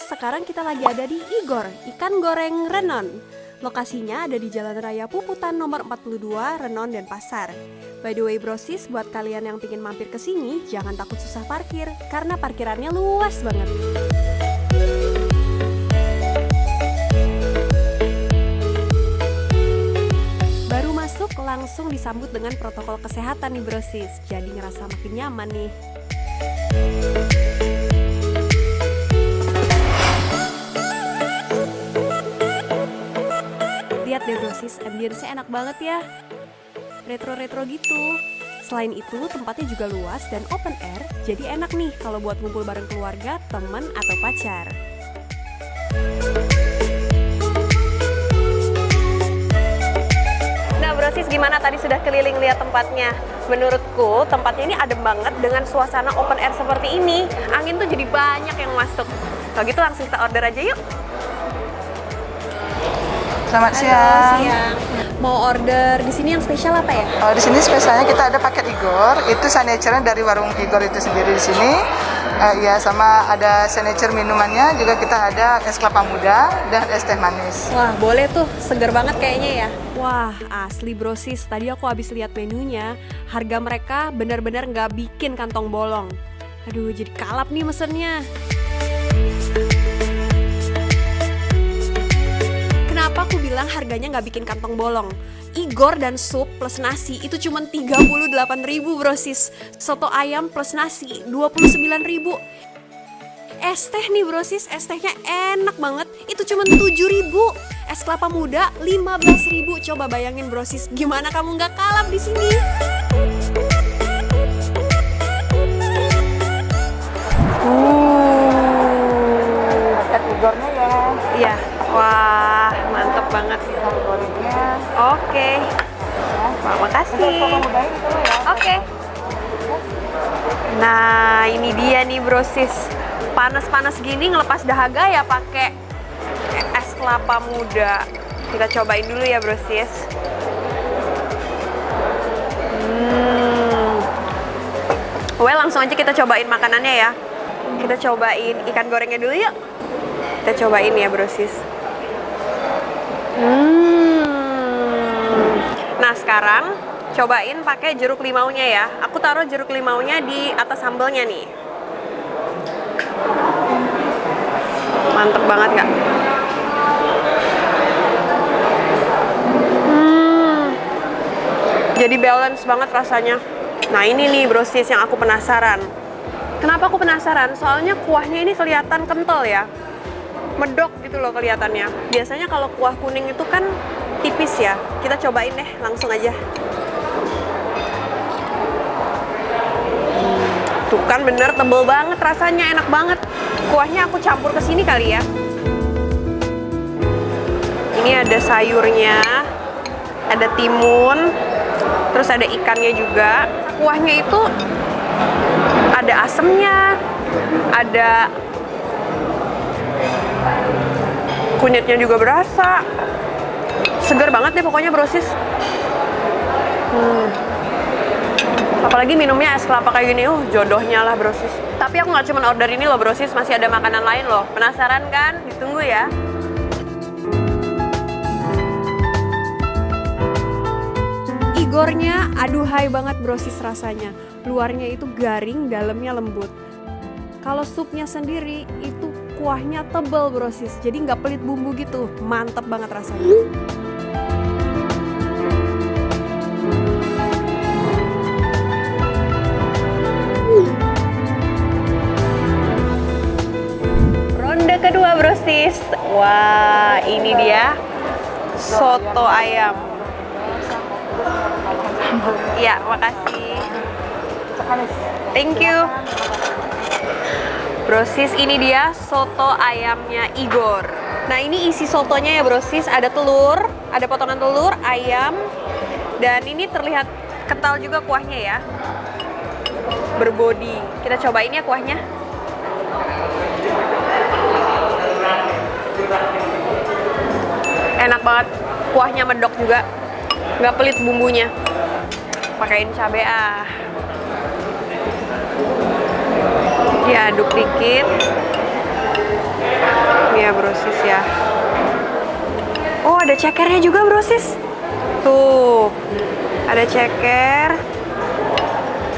sekarang kita lagi ada di Igor, ikan goreng Renon. Lokasinya ada di Jalan Raya Puputan nomor 42, Renon, dan Pasar. By the way brosis, buat kalian yang pingin mampir ke sini, jangan takut susah parkir, karena parkirannya luas banget. Baru masuk, langsung disambut dengan protokol kesehatan nih brosis, jadi ngerasa makin nyaman nih. Brosis, ambience enak banget ya. Retro-retro gitu. Selain itu, tempatnya juga luas dan open air, jadi enak nih kalau buat ngumpul bareng keluarga, teman, atau pacar. Nah brosis gimana tadi sudah keliling lihat tempatnya? Menurutku tempatnya ini adem banget dengan suasana open air seperti ini. Angin tuh jadi banyak yang masuk. Kalau gitu langsung kita order aja yuk. Selamat Halo, siang. siang. Mau order di sini yang spesial apa ya? Oh, di sini spesialnya kita ada paket Igor. Itu signature dari warung Igor itu sendiri di sini. Eh, ya sama ada signature minumannya juga kita ada es kelapa muda dan es teh manis. Wah, boleh tuh. Seger banget kayaknya ya. Wah, asli brosis. Tadi aku habis lihat menunya. Harga mereka benar-benar nggak bikin kantong bolong. Aduh, jadi kalap nih mesennya. Harganya nggak bikin kantong bolong? Igor dan sup plus nasi itu cuma 38.000 brosis. Soto ayam plus nasi 29.000. Es teh nih brosis, es tehnya enak banget. Itu cuma 7.000. Es kelapa muda 15.000. Coba bayangin brosis, gimana kamu nggak kalap di sini? Oke. Nah, ini dia nih brosis. Panas-panas gini ngelepas dahaga ya pakai es kelapa muda. Kita cobain dulu ya brosis. Hmm. Well, langsung aja kita cobain makanannya ya. Kita cobain ikan gorengnya dulu yuk. Kita cobain ya brosis. Hmm. Nah sekarang cobain pakai jeruk limaunya ya. Aku taruh jeruk limaunya di atas sambelnya nih. Mantep banget gak? Hmm. Jadi balance banget rasanya. Nah ini nih brosis yang aku penasaran. Kenapa aku penasaran? Soalnya kuahnya ini kelihatan kental ya medok gitu loh kelihatannya. Biasanya kalau kuah kuning itu kan tipis ya. Kita cobain deh langsung aja. Tuh kan bener tebel banget rasanya, enak banget. Kuahnya aku campur ke sini kali ya. Ini ada sayurnya, ada timun, terus ada ikannya juga. Kuahnya itu ada asemnya, ada kunyitnya juga berasa segar banget deh pokoknya brosis hmm. Apalagi minumnya es kelapa kayak gini uh jodohnya lah brosis tapi aku nggak cuma order ini loh brosis masih ada makanan lain loh. Penasaran kan? Ditunggu ya. Igornya aduhai banget brosis rasanya. Luarnya itu garing dalamnya lembut. Kalau supnya sendiri itu kuahnya tebel brosis, jadi nggak pelit bumbu gitu, mantep banget rasanya. Kedua brosis, wah ini dia soto ayam. Ya, makasih. Thank you. Brosis ini dia soto ayamnya Igor. Nah ini isi sotonya ya brosis, ada telur, ada potongan telur, ayam, dan ini terlihat kental juga kuahnya ya. Berbodi. Kita cobain ya kuahnya. Enak banget, kuahnya medok juga, nggak pelit bumbunya. Pakein cabai ah. Diaduk dikit. Ya brosis ya. Oh ada cekernya juga brosis. Tuh, ada ceker.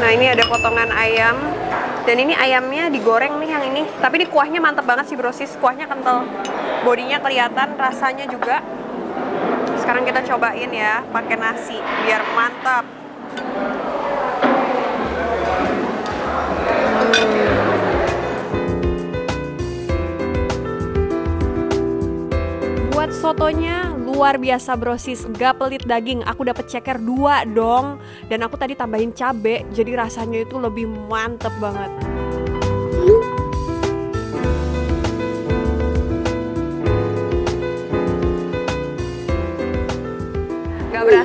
Nah ini ada potongan ayam. Dan ini ayamnya digoreng nih yang ini. Tapi ini kuahnya mantep banget sih brosis. Kuahnya kental. Bodinya kelihatan, rasanya juga. Sekarang kita cobain ya pakai nasi biar mantap. Buat sotonya luar biasa brosis, gak pelit daging. Aku dapat ceker dua dong, dan aku tadi tambahin cabe, jadi rasanya itu lebih mantep banget.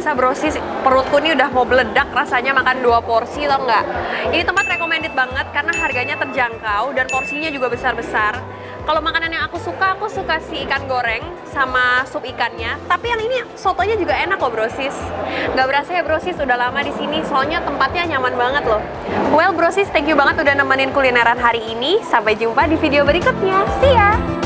Berasa brosis, perutku ini udah mau meledak rasanya makan dua porsi tau nggak? Ini tempat recommended banget karena harganya terjangkau dan porsinya juga besar-besar. Kalau makanan yang aku suka, aku suka si ikan goreng sama sup ikannya. Tapi yang ini sotonya juga enak kok brosis. Gak berasa ya brosis, udah lama di sini. Soalnya tempatnya nyaman banget loh. Well brosis, thank you banget udah nemenin kulineran hari ini. Sampai jumpa di video berikutnya. See ya!